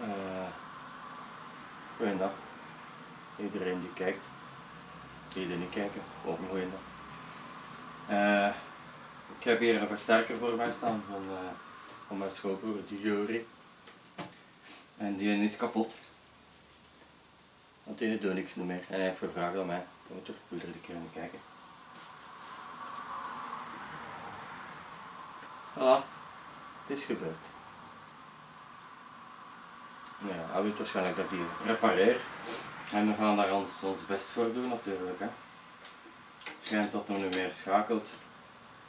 Uh, goeiedag. Iedereen die kijkt. Die er niet kijken, ook een goeiedag. Uh, ik heb hier een versterker voor mij staan van, uh, van mijn schoonbroer, die Jury. En die is kapot. Want die doet niks meer. En hij heeft gevraagd aan mij. Ik wil er een keer naar kijken. Voilà, het is gebeurd. Ja, hij weet waarschijnlijk dat die repareer. En we gaan daar ons, ons best voor doen natuurlijk. Hè. Het schijnt dat hij nu meer schakelt.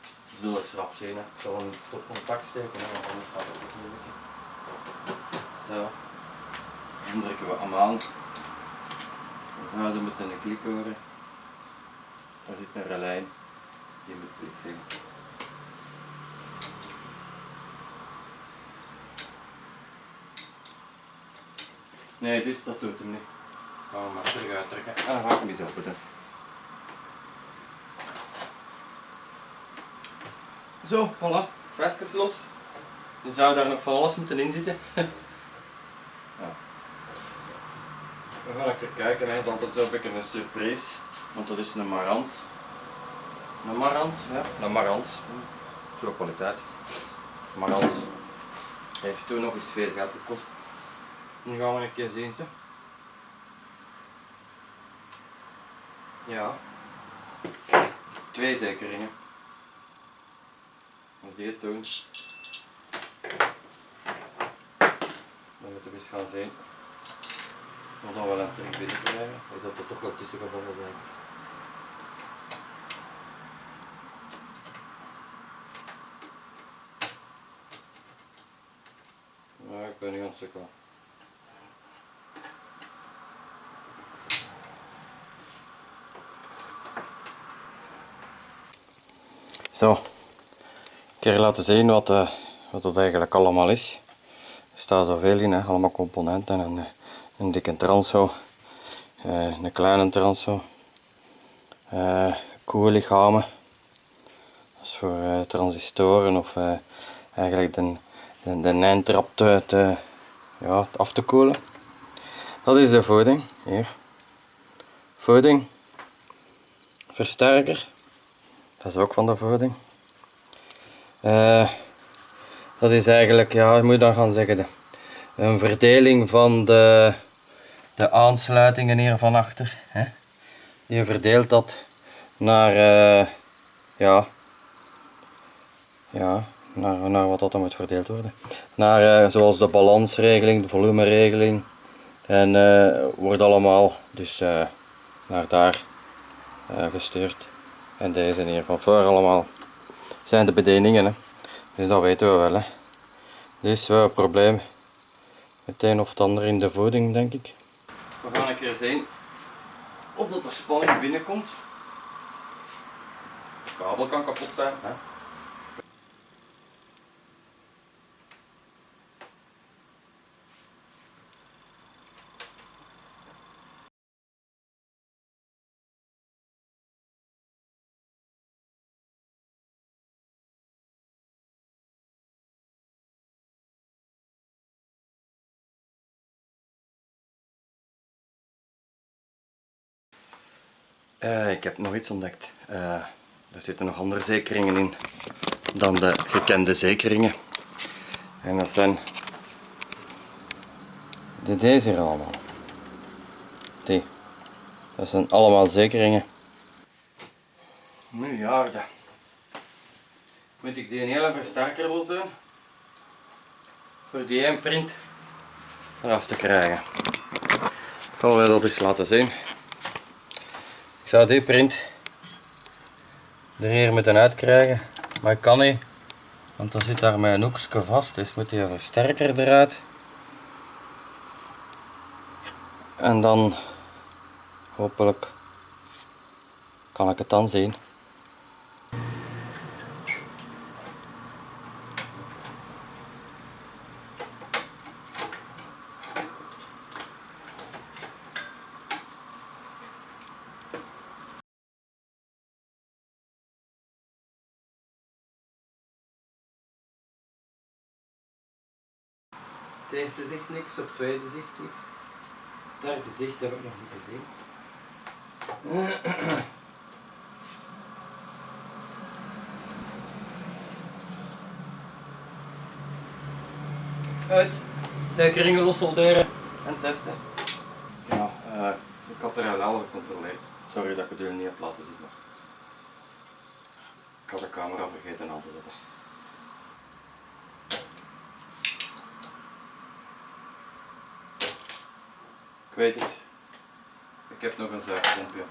We zullen het schrap zien. Hè. Ik zal hem op contact steken, hè, anders gaat het natuurlijk. Zo. Dan drukken we hem aan. Dan zouden moeten een klik horen. Daar zit een relijn. Die moet klik zeggen. Nee, dus dat doet hem niet. Gaan we maar terug uittrekken. En dan ga ik hem eens openen. Zo, voilà. Flesjes los. Je zou daar nog van alles moeten in zitten. ja. We gaan even kijken, hè, want dat is ook een een surprise. Want dat is een marans. Een marans, ja. Een marans. Zo kwaliteit. Marans. Heeft toen nog eens veel geld gekost. Nu gaan we een keer zien ze. Ja. Twee zekeringen. Als die het doen. Dan moeten we eens gaan zien. Wat dan wel een terug binnen krijgen. Is dat er toch wel tussen gevallen zijn. Ja, ik ben niet aan Zo, een keer laten zien wat, uh, wat het eigenlijk allemaal is. Er staat zoveel in, hè. allemaal componenten. Een, een dikke transo, uh, een kleine transo, uh, koellichamen. Dat is voor transistoren of eigenlijk de, de, de eindtrap te, te, ja, af te koelen. Dat is de voeding, hier. Voeding, versterker dat is ook van de voeding. Uh, dat is eigenlijk, ja, moet dan gaan zeggen, de, een verdeling van de, de aansluitingen hier van achter. Hè. Je verdeelt dat naar, uh, ja, ja, naar, naar wat dat dan moet verdeeld worden. Naar uh, zoals de balansregeling, de volumeregeling. En wordt allemaal dus naar daar gestuurd. En deze hier van voor allemaal zijn de bedieningen. Hè. Dus dat weten we wel. Hè. Dus we hebben een probleem het een of het ander in de voeding denk ik. We gaan een keer zien of dat er spanning binnenkomt. De kabel kan kapot zijn. Hè. Uh, ik heb nog iets ontdekt. Uh, er zitten nog andere zekeringen in dan de gekende zekeringen. En dat zijn de deze hier allemaal. Die. Dat zijn allemaal zekeringen. Miljarden. Moet ik die een hele versterker los? Voor die één print eraf te krijgen. Ik zal dat eens laten zien. Zou die print er hier moeten uitkrijgen, maar ik kan niet, want dan zit daar mijn hoekje vast, dus moet die versterker eruit. En dan hopelijk kan ik het dan zien. Het eerste zicht niks, op het tweede zicht niks. Het derde zicht heb ik nog niet gezien. Uit. Suikeringen los solderen en testen. Ja, uh, ik had er al gecontroleerd. Sorry dat ik het jullie niet heb laten zien. Maar ik had de camera vergeten aan te zetten. Ik weet het. Ik heb nog een zuigpompje.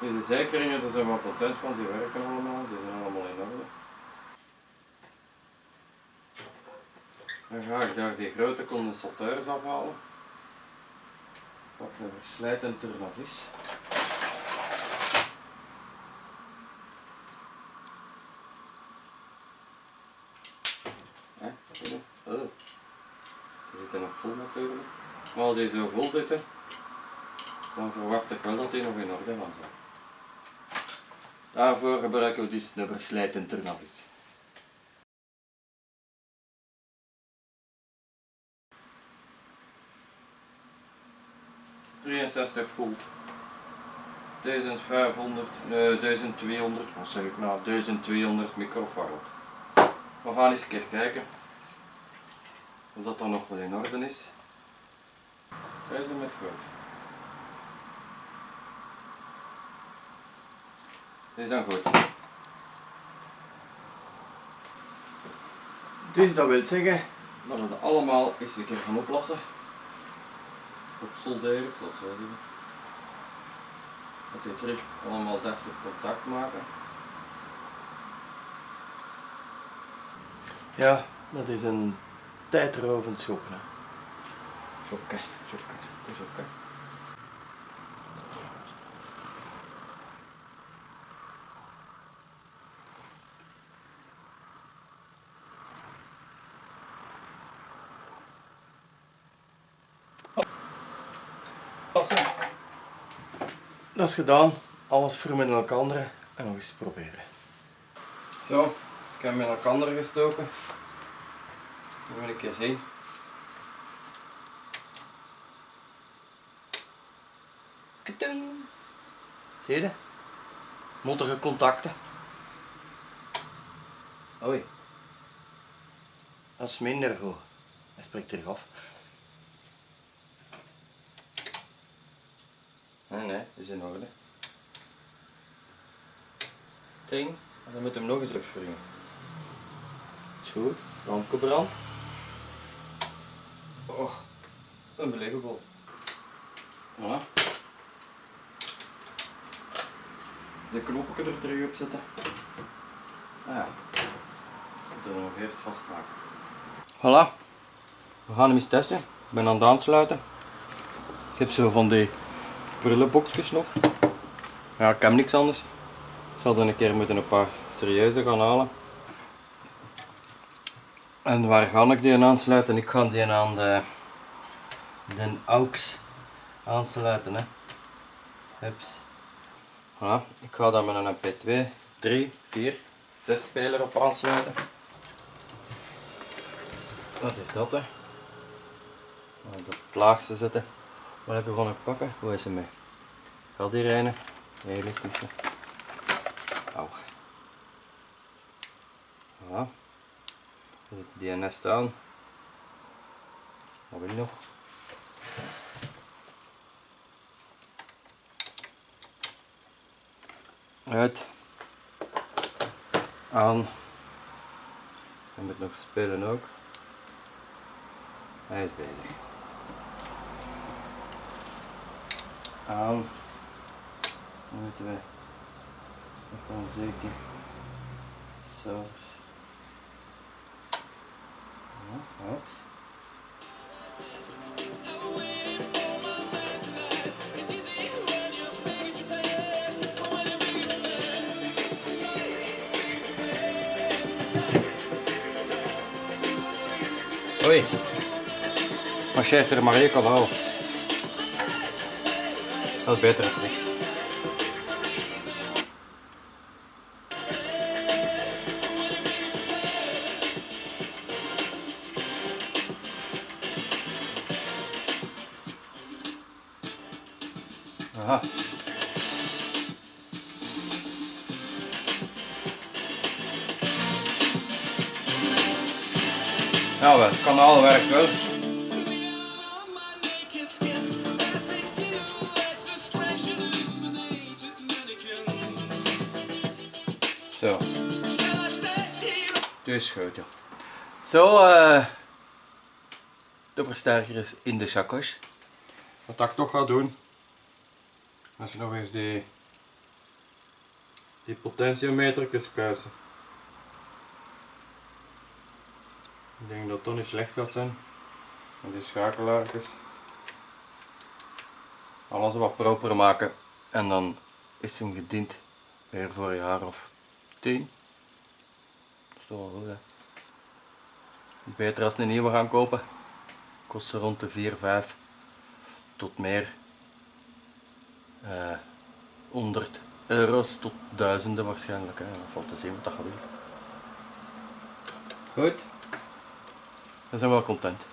Deze zijkeringen, daar zijn we content van, die werken allemaal, die zijn allemaal in orde. Dan ga ik daar die grote condensateurs afhalen. Pak een verslijtend turnavis. Oh. Die zitten nog vol natuurlijk. Maar als die zo vol zitten, dan verwacht ik wel dat die nog in orde van zijn. Daarvoor gebruiken we dus de verslijten turnavis. ...63 volt. 1500, nee, 1200, wat zeg ik nou, 1200 microfarad. We gaan eens een keer kijken of dat dan nog wel in orde is. Deze met goed. Dit is dan goed. Dus dat wil zeggen dat we ze allemaal eens een keer gaan oplossen. Op solderen, het zo zeggen. Dat die terug allemaal deftig contact maken. Ja, dat is een tijdrovend schoppen. Schokken, schokken, schokken. Dat is gedaan. Alles vermen in elkaar en nog eens proberen. Zo, ik heb hem in elkaar gestoken. Dat wil ik eens zien. Katung. Zie je? Mottige contacten. Oei. Dat is minder goed. Hij spreekt terug af. Nee, nee, is in orde. Ting, dan moet hem nog eens opspringen. Is goed, lampje brand. Oh, unbelievable. Voilà. De knopje er terug op zetten. Ah ja, dat nog eerst vastmaken. Voilà, we gaan hem eens testen. Ik ben aan het aansluiten. Ik heb zo van die prullenboxjes nog. Ja, ik heb niks anders. Ik zal dan een keer moeten een paar serieuze gaan halen. En waar ga ik die aansluiten? Ik ga die aan de, de AUX aansluiten. Hups. Voilà. Ik ga daar met een MP2, 3, 4, 6 speler op aansluiten. Wat is dat hè? Op het laagste zetten. Wat heb van een pakken? Hoe is hij mee? Gaat die rijden? Ligt tussen. Auw. Voilà. Dan zit die nest aan. Wat wil je nog? Uit. Aan. Hij moet nog spelen ook. Hij is bezig. aan. Dan moeten we nog gewoon zeker saus. Ja, hops. Oei, marcheert er maar één kanaal. Dat is beter dan niks. Aha. Ja, wel, het kanaal werkt wel. Zo. Dus ja. Zo, eh de versterker is in de chakos. Wat ik toch ga doen, als je nog eens die, die potentiometer kunt kuisen. Ik denk dat het niet slecht gaat zijn. En die schakelaartjes. Alles wat proper maken en dan is hem gediend weer voor een jaar of 10. Dat is toch wel goed hè. Beter als een nieuwe gaan kopen. Kost ze rond de 4, 5 tot meer. Eh 100 euro's tot duizenden waarschijnlijk. Hè. Dat valt te zien wat dat gaat doen. Goed. We zijn wel content.